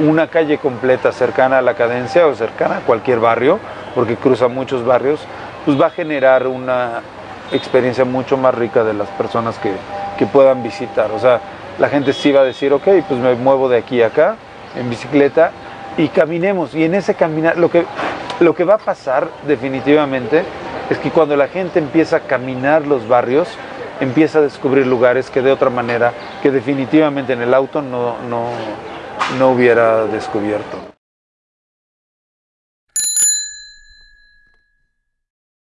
una calle completa cercana a la cadencia o cercana a cualquier barrio, porque cruza muchos barrios, pues va a generar una experiencia mucho más rica de las personas que, que puedan visitar. O sea, la gente sí va a decir, ok, pues me muevo de aquí a acá en bicicleta y caminemos. Y en ese caminar, lo que, lo que va a pasar definitivamente es que cuando la gente empieza a caminar los barrios, empieza a descubrir lugares que de otra manera, que definitivamente en el auto no, no, no hubiera descubierto.